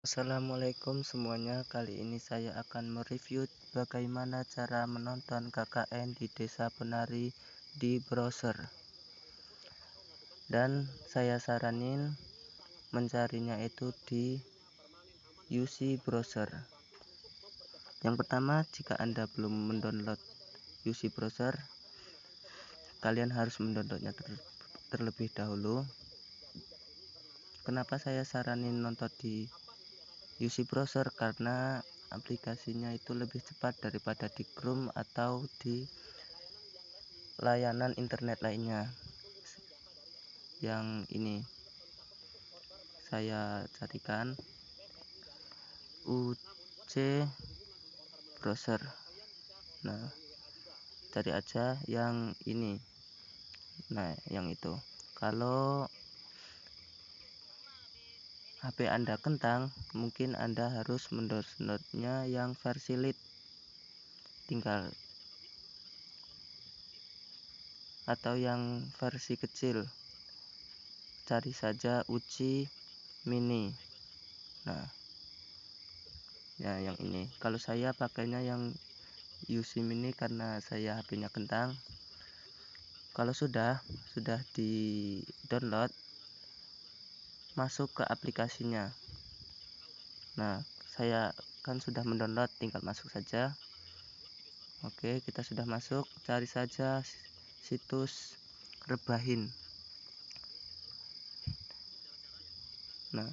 Assalamualaikum semuanya. Kali ini saya akan mereview bagaimana cara menonton KKN di desa penari di browser. Dan saya saranin mencarinya itu di UC browser. Yang pertama jika anda belum mendownload UC browser kalian harus mendownloadnya ter terlebih dahulu. Kenapa saya saranin nonton di UC browser karena aplikasinya itu lebih cepat daripada di Chrome atau di layanan internet lainnya. Yang ini saya carikan UC browser. Nah cari aja yang ini. Nah yang itu. Kalau HP Anda kentang, mungkin Anda harus mendownloadnya yang versi lit. Tinggal atau yang versi kecil. Cari saja Uci Mini. Nah, ya yang ini. Kalau saya pakainya yang UC Mini karena saya HP-nya kentang. Kalau sudah sudah di download masuk ke aplikasinya. Nah saya kan sudah mendownload tinggal masuk saja. Oke kita sudah masuk. Cari saja situs rebahin. Nah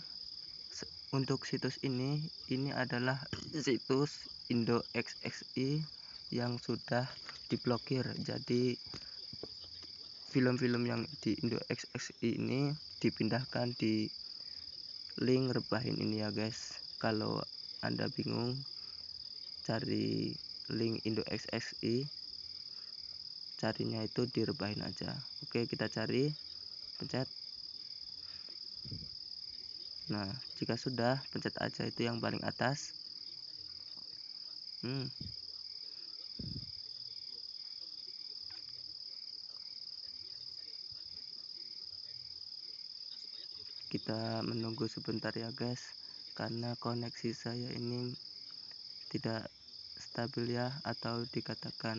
untuk situs ini ini adalah situs Indo XXI yang sudah diblokir. Jadi film-film yang di Indo XXI ini dipindahkan di link rebahin ini ya guys. Kalau anda bingung cari link Indo XXI carinya itu di rebahin aja. Oke kita cari. Pencet. Nah jika sudah pencet aja. Itu yang paling atas. Hmm kita menunggu sebentar ya guys. Karena koneksi saya ini tidak stabil ya atau dikatakan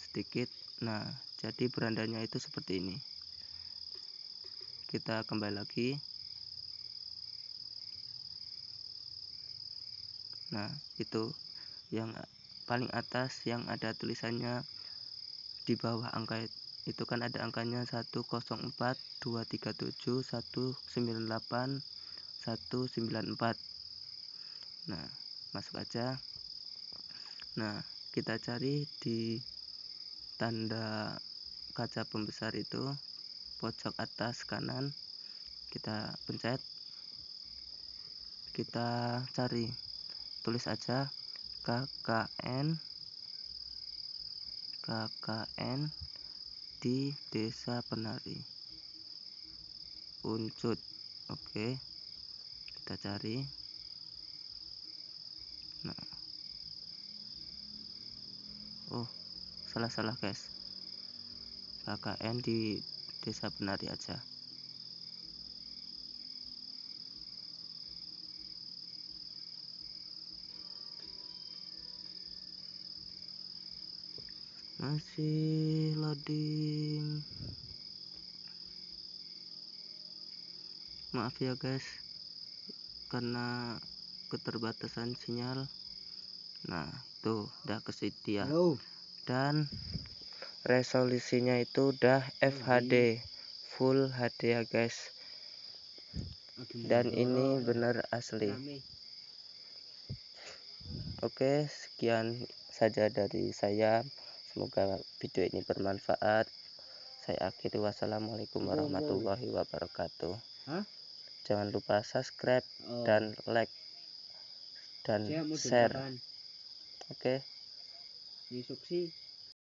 sedikit. Nah jadi berandanya itu seperti ini. Kita kembali lagi. Nah itu yang paling atas yang ada tulisannya di bawah angka itu kan ada angkanya 104 237 198 194 nah masuk aja. Nah kita cari di tanda kaca pembesar itu pojok atas kanan. Kita pencet. Kita cari. Tulis aja KKN KKN di desa penari. Uncut oke. Kita cari. Nah. Oh salah-salah guys. KKN di desa penari aja masih loading maaf ya guys. Karena keterbatasan sinyal. Nah tuh udah kesedia dan resolusinya itu udah FHD full HD ya guys. Dan ini bener asli. Oke sekian saja dari saya semoga video ini bermanfaat. Saya akhiri. Wassalamualaikum warahmatullahi wabarakatuh. Jangan lupa subscribe oh. dan like dan share. oke. Okay?